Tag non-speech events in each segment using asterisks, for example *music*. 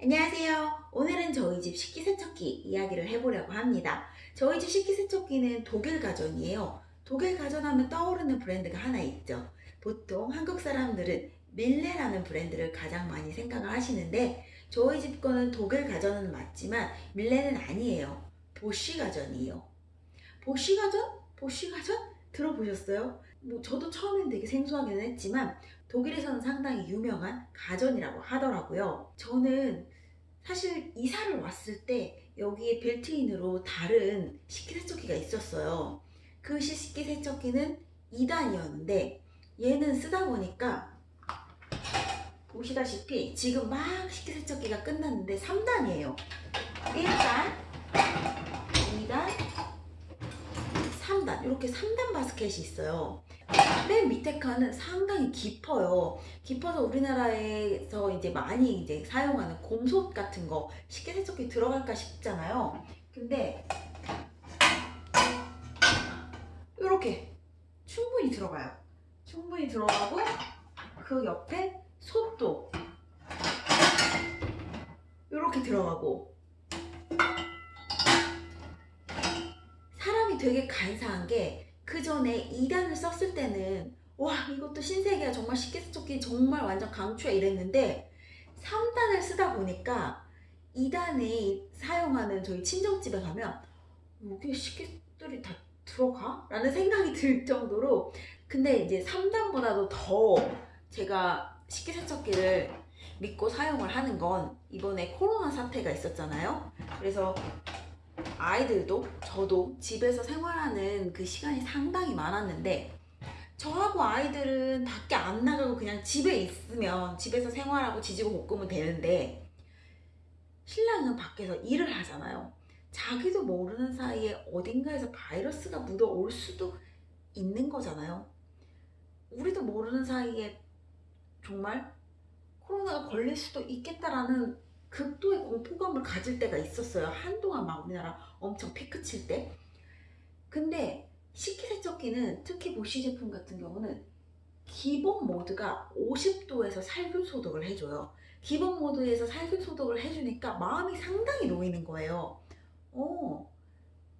안녕하세요. 오늘은 저희 집 식기세척기 이야기를 해보려고 합니다. 저희 집 식기세척기는 독일 가전이에요. 독일 가전 하면 떠오르는 브랜드가 하나 있죠. 보통 한국 사람들은 밀레라는 브랜드를 가장 많이 생각을 하시는데 저희 집 거는 독일 가전은 맞지만 밀레는 아니에요. 보쉬 가전이에요. 보쉬 가전? 보쉬 가전? 들어보셨어요? 뭐 저도 처음엔 되게 생소하긴 했지만 독일에서는 상당히 유명한 가전이라고 하더라고요. 저는 사실 이사를 왔을 때 여기에 빌트인으로 다른 식기세척기가 있었어요. 그 식기세척기는 2단이었는데 얘는 쓰다 보니까 보시다시피 지금 막 식기세척기가 끝났는데 3단이에요. 1단, 2단, 3단 이렇게 3단 바스켓이 있어요. 맨 밑에 칸은 상당히 깊어요. 깊어서 우리나라에서 이제 많이 이제 사용하는 곰솥 같은 거 식기세척기 들어갈까 싶잖아요. 근데 이렇게 충분히 들어가요. 충분히 들어가고 그 옆에 솥도 이렇게 들어가고 사람이 되게 간사한 게 그 전에 2단을 썼을 때는 와 이것도 신세계야 정말 식기세척기 정말 완전 강추야 이랬는데 3단을 쓰다 보니까 2단에 사용하는 저희 친정집에 가면 여기 식기들이 다 들어가? 라는 생각이 들 정도로 근데 이제 3단보다도 더 제가 식기세척기를 믿고 사용을 하는 건 이번에 코로나 사태가 있었잖아요 그래서 아이들도 저도 집에서 생활하는 그 시간이 상당히 많았는데 저하고 아이들은 밖에 안 나가고 그냥 집에 있으면 집에서 생활하고 지지고 볶으면 되는데 신랑은 밖에서 일을 하잖아요. 자기도 모르는 사이에 어딘가에서 바이러스가 묻어올 수도 있는 거잖아요. 우리도 모르는 사이에 정말 코로나가 걸릴 수도 있겠다라는 극도의 공포감을 가질 때가 있었어요. 한동안 막 우리나라 엄청 피크 칠 때. 근데 식기세척기는 특히 보쉬 제품 같은 경우는 기본 모드가 50도에서 살균 소독을 해줘요. 기본 모드에서 살균 소독을 해주니까 마음이 상당히 놓이는 거예요. 어,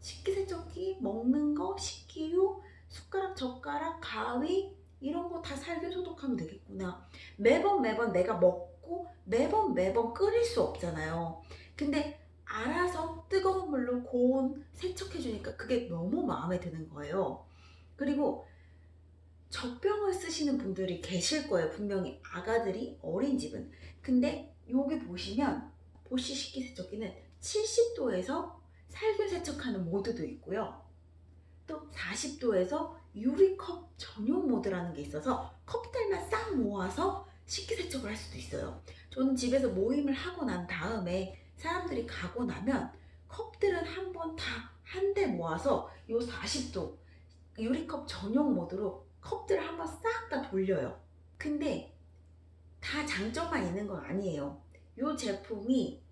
식기세척기, 먹는 거, 식기류, 숟가락, 젓가락, 가위 이런 거 다 살균 소독하면 되겠구나. 매번 매번 내가 먹 고 매번 매번 끓일 수 없잖아요. 근데 알아서 뜨거운 물로 고온 세척해주니까 그게 너무 마음에 드는 거예요. 그리고 젖병을 쓰시는 분들이 계실 거예요. 분명히 아가들이 어린 집은. 근데 여기 보시면 보시 식기 세척기는 70도에서 살균 세척하는 모드도 있고요. 또 40도에서 유리컵 전용 모드라는 게 있어서 컵들만 싹 모아서 식기세척을 할 수도 있어요. 저는 집에서 모임을 하고 난 다음에 사람들이 가고 나면 컵들은 한 번 다 한 대 모아서 요 40도 유리컵 전용 모드로 컵들을 한 번 싹 다 돌려요. 근데 다 장점만 있는 건 아니에요. 이 제품이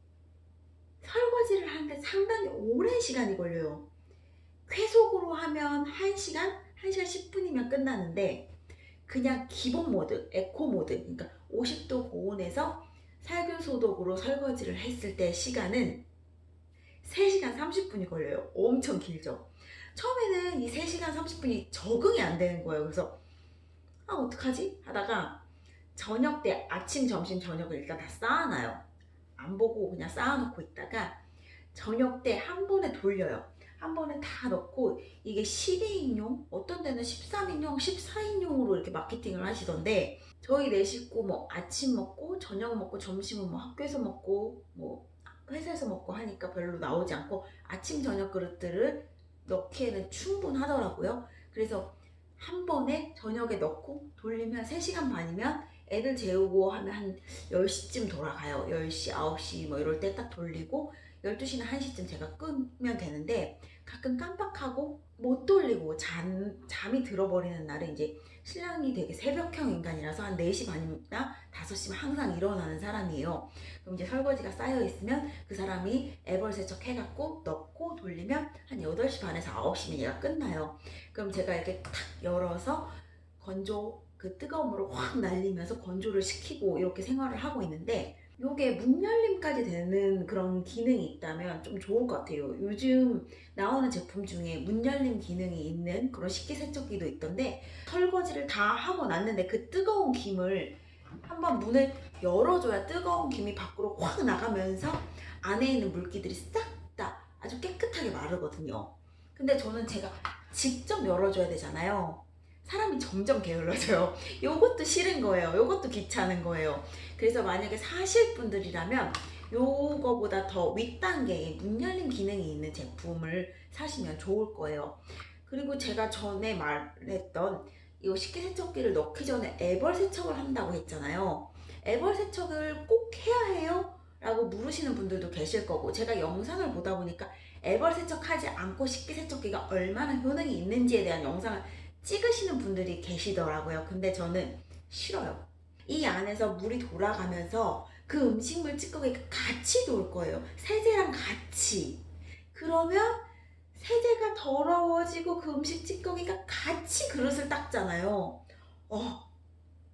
설거지를 하는데 상당히 오랜 시간이 걸려요. 쾌속으로 하면 1시간, 1시간 10분이면 끝나는데 그냥 기본 모드, 에코 모드, 그러니까 50도 고온에서 살균 소독으로 설거지를 했을 때 시간은 3시간 30분이 걸려요. 엄청 길죠. 처음에는 이 3시간 30분이 적응이 안 되는 거예요. 그래서 아 어떡하지? 하다가 저녁 때 아침, 점심, 저녁을 일단 다 쌓아놔요. 안 보고 그냥 쌓아놓고 있다가 저녁 때 한 번에 돌려요. 한 번에 다 넣고 이게 12인용 어떤 데는 13인용 14인용으로 이렇게 마케팅을 하시던데 저희 네 식구 뭐 아침 먹고 저녁 먹고 점심은 뭐 학교에서 먹고 뭐 회사에서 먹고 하니까 별로 나오지 않고 아침 저녁 그릇들을 넣기에는 충분하더라고요. 그래서 한 번에 저녁에 넣고 돌리면 3시간 반이면 애들 재우고 하면 한 10시쯤 돌아가요. 10시 9시 뭐 이럴 때 딱 돌리고 12시나 1시쯤 제가 끄면 되는데 가끔 깜빡하고 못 돌리고 잠, 잠이 들어버리는 날은 이제 신랑이 되게 새벽형 인간이라서 한 4시 반이나 5시면 항상 일어나는 사람이에요. 그럼 이제 설거지가 쌓여 있으면 그 사람이 애벌 세척 해갖고 넣고 돌리면 한 8시 반에서 9시면 얘가 끝나요. 그럼 제가 이렇게 탁 열어서 건조 그 물을 확 날리면서 건조를 시키고 이렇게 생활을 하고 있는데 요게 문 열림까지 되는 그런 기능이 있다면 좀 좋을 것 같아요. 요즘 나오는 제품 중에 문 열림 기능이 있는 그런 식기세척기도 있던데 설거지를 다 하고 났는데 그 뜨거운 김을 한번 문을 열어줘야 뜨거운 김이 밖으로 확 나가면서 안에 있는 물기들이 싹 다 아주 깨끗하게 마르거든요. 근데 저는 제가 직접 열어줘야 되잖아요. 사람이 점점 게을러져요. *laughs* 요것도 싫은 거예요. 요것도 귀찮은 거예요. 그래서 만약에 사실 분들이라면 요거보다 더 윗단계의 문 열림 기능이 있는 제품을 사시면 좋을 거예요. 그리고 제가 전에 말했던 이 식기세척기를 넣기 전에 애벌 세척을 한다고 했잖아요. 애벌 세척을 꼭 해야 해요? 라고 물으시는 분들도 계실 거고 제가 영상을 보다 보니까 애벌 세척하지 않고 식기세척기가 얼마나 효능이 있는지에 대한 영상을 찍으시는 분들이 계시더라고요. 근데 저는 싫어요. 이 안에서 물이 돌아가면서 그 음식물 찌꺼기가 같이 돌 거예요. 세제랑 같이. 그러면 세제가 더러워지고 그 음식 찌꺼기가 같이 그릇을 닦잖아요. 어,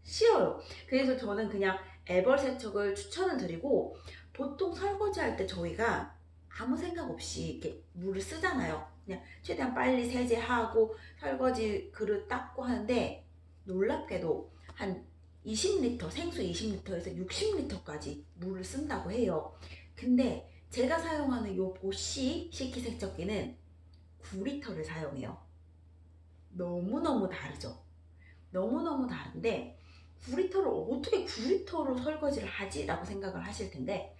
싫어요. 그래서 저는 그냥 애벌 세척을 추천을 드리고 보통 설거지 할 때 저희가 아무 생각 없이 이렇게 물을 쓰잖아요. 그냥 최대한 빨리 세제하고 설거지 그릇 닦고 하는데 놀랍게도 한 20리터, 생수 20리터에서 60리터까지 물을 쓴다고 해요. 근데 제가 사용하는 요 보쉬 식기세척기는 9리터를 사용해요. 너무너무 다르죠? 너무너무 다른데 9리터를 어떻게 9리터로 설거지를 하지? 라고 생각을 하실 텐데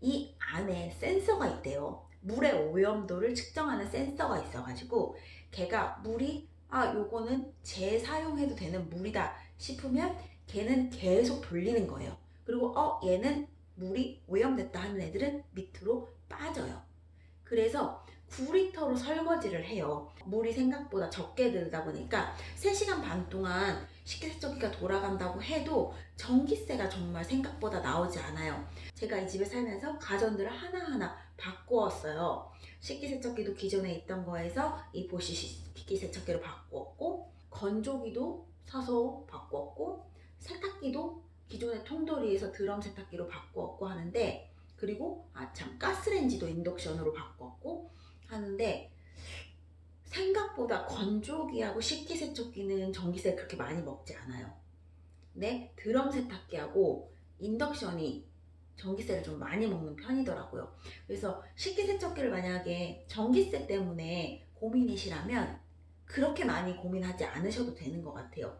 이 안에 센서가 있대요. 물의 오염도를 측정하는 센서가 있어가지고 걔가 물이 아 요거는 재사용해도 되는 물이다 싶으면 걔는 계속 돌리는 거예요. 그리고 어 얘는 물이 오염됐다 하는 애들은 밑으로 빠져요. 그래서 9리터로 설거지를 해요. 물이 생각보다 적게 들다 보니까 3시간 반 동안 식기세척기가 돌아간다고 해도 전기세가 정말 생각보다 나오지 않아요. 제가 이 집에 살면서 가전들을 하나하나 바꾸었어요. 식기세척기도 기존에 있던 거에서 이 보시 식기세척기로 바꾸었고 건조기도 사서 바꾸었고 세탁기도 기존의 통돌이에서 드럼 세탁기로 바꾸었고 하는데 그리고 아참 가스레인지도 인덕션으로 바꿨고 하는데 생각보다 건조기하고 식기세척기는 전기세 그렇게 많이 먹지 않아요. 근데 드럼 세탁기하고 인덕션이 전기세를 좀 많이 먹는 편이더라고요. 그래서 식기세척기를 만약에 전기세 때문에 고민이시라면 그렇게 많이 고민하지 않으셔도 되는 것 같아요.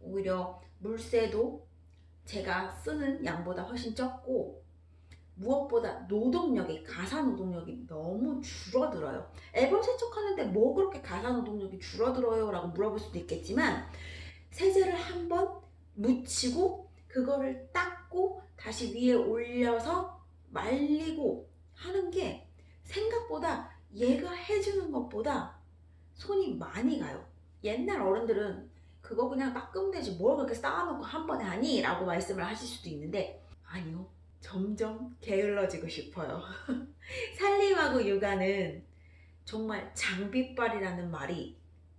오히려 물세도 제가 쓰는 양보다 훨씬 적고 무엇보다 노동력이 가사 노동력이 너무 줄어들어요. 앨범 세척하는데 뭐 그렇게 가사 노동력이 줄어들어요? 라고 물어볼 수도 있겠지만 세제를 한 번 묻히고 그거를 닦고 다시 위에 올려서 말리고 하는 게 생각보다 얘가 해주는 것보다 손이 많이 가요. 옛날 어른들은 그거 그냥 닦으면 되지 뭘 그렇게 쌓아놓고 한 번에 하니? 라고 말씀을 하실 수도 있는데 아니요. 점점 게을러지고 싶어요. *laughs* 살림하고 육아는 정말 장비빨이라는 말이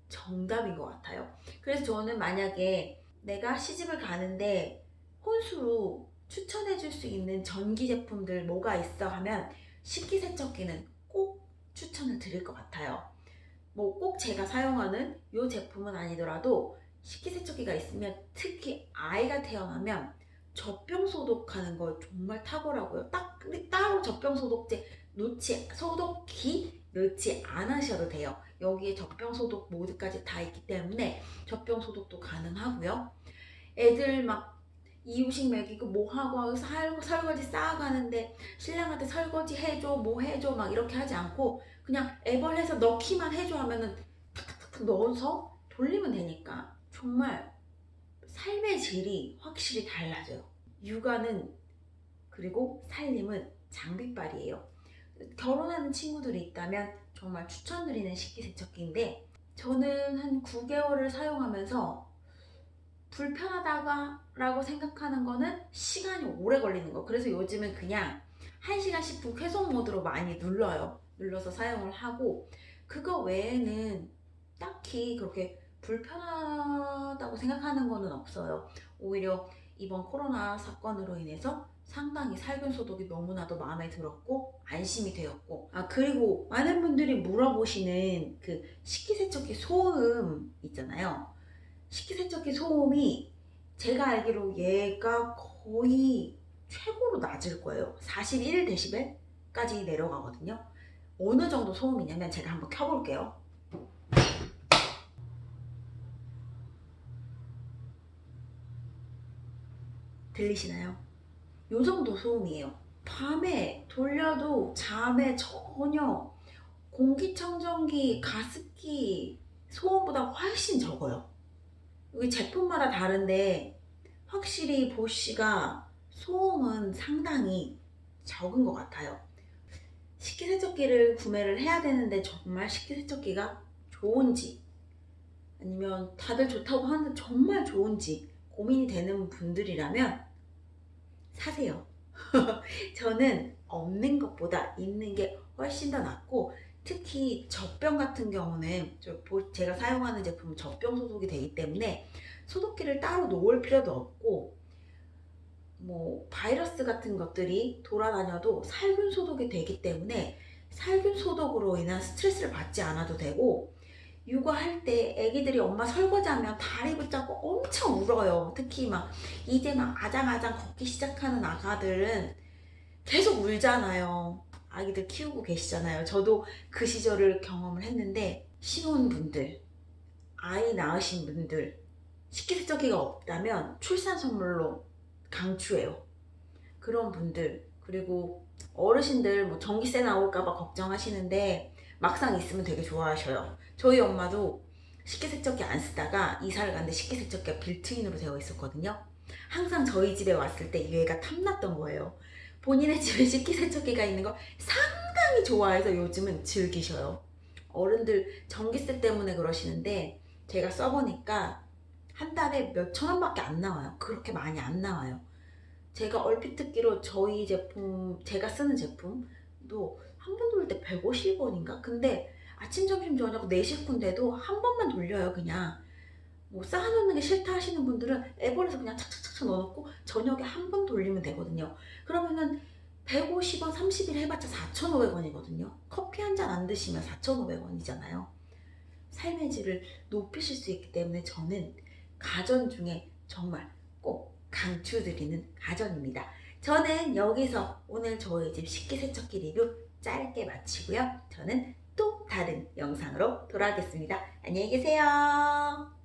정답인 것 같아요. 그래서 저는 만약에 내가 시집을 가는데 혼수로 추천해 줄 수 있는 전기 제품들 뭐가 있어 하면 식기세척기는 꼭 추천을 드릴 것 같아요. 뭐 꼭 제가 사용하는 이 제품은 아니더라도 식기세척기가 있으면 특히 아이가 태어나면 젖병 소독하는 걸 정말 탁월하고요. 딱 따로 젖병 소독제 놓지 소독기 넣지 않으셔도 돼요. 여기에 젖병 소독 모드까지 다 있기 때문에 젖병 소독도 가능하고요. 애들 막 이유식 먹이고 뭐 하고 살, 설거지 쌓아가는데 신랑한테 설거지 해줘 뭐 해줘 막 이렇게 하지 않고 그냥 애벌해서 넣기만 해줘 하면은 탁탁탁 넣어서 돌리면 되니까 정말 삶의 질이 확실히 달라져요. 육아는 그리고 살림은 장비빨이에요. 결혼하는 친구들이 있다면 정말 추천드리는 식기세척기인데 저는 한 9개월을 사용하면서 불편하다가 라고 생각하는 거는 시간이 오래 걸리는 거 그래서 요즘은 그냥 1시간 10분 회속 모드로 많이 눌러요 눌러서 사용을 하고 그거 외에는 딱히 그렇게 불편하다고 생각하는 거는 없어요. 오히려 이번 코로나 사건으로 인해서 상당히 살균 소독이 너무나도 마음에 들었고 안심이 되었고. 아 그리고 많은 분들이 물어보시는 그 식기세척기 소음 있잖아요. 식기세척기 소음이 제가 알기로 얘가 거의 최고로 낮을 거예요. 41dB까지 내려가거든요. 어느 정도 소음이냐면 제가 한번 켜볼게요 들리시나요? 요 정도 소음이에요. 밤에 돌려도 잠에 전혀 공기청정기, 가습기 소음보다 훨씬 적어요. 여기 제품마다 다른데 확실히 보쉬가 소음은 상당히 적은 것 같아요. 식기세척기를 구매를 해야 되는데 정말 식기세척기가 좋은지 아니면 다들 좋다고 하는데 정말 좋은지 고민이 되는 분들이라면 사세요. *laughs* 저는 없는 것보다 있는 게 훨씬 더 낫고 특히 젖병 같은 경우는 제가 사용하는 제품은 젖병 소독이 되기 때문에 소독기를 따로 놓을 필요도 없고 뭐 바이러스 같은 것들이 돌아다녀도 살균 소독이 되기 때문에 살균 소독으로 인한 스트레스를 받지 않아도 되고 육아할 때 애기들이 엄마 설거지하면 다리 붙잡고 엄청 울어요. 특히 막 이제 막 아장아장 걷기 시작하는 아가들은 계속 울잖아요. 아기들 키우고 계시잖아요. 저도 그 시절을 경험을 했는데 신혼분들, 아이 낳으신 분들 식기세척기가 없다면 출산 선물로 강추해요. 그런 분들 그리고 어르신들 뭐 전기세 나올까봐 걱정하시는데 막상 있으면 되게 좋아하셔요. 저희 엄마도 식기세척기 안 쓰다가 이사를 갔는데 식기세척기가 빌트인으로 되어 있었거든요. 항상 저희 집에 왔을 때 얘가 탐났던 거예요. 본인의 *laughs* 집에 식기세척기가 있는 걸 상당히 좋아해서 요즘은 즐기셔요. 어른들 전기세 때문에 그러시는데 제가 써보니까 한 달에 몇천 원밖에 안 나와요. 그렇게 많이 안 나와요. 제가 얼핏 듣기로 저희 제품, 제가 쓰는 제품도 한 번 돌릴 때 150원인가? 근데 아침, 점심, 저녁 4식분인데도 한 번만 돌려요, 그냥. 뭐 쌓아놓는 게 싫다 하시는 분들은 애벌에서 그냥 착착착착 넣어놓고 저녁에 한 번 돌리면 되거든요. 그러면은 150원 30일 해봤자 4,500원이거든요. 커피 한 잔 안 드시면 4,500원이잖아요. 삶의 질을 높이실 수 있기 때문에 저는 가전 중에 정말 꼭 강추드리는 가전입니다. 저는 여기서 오늘 저희 집 식기세척기 리뷰 짧게 마치고요. 저는 또 다른 영상으로 돌아오겠습니다. 안녕히 계세요.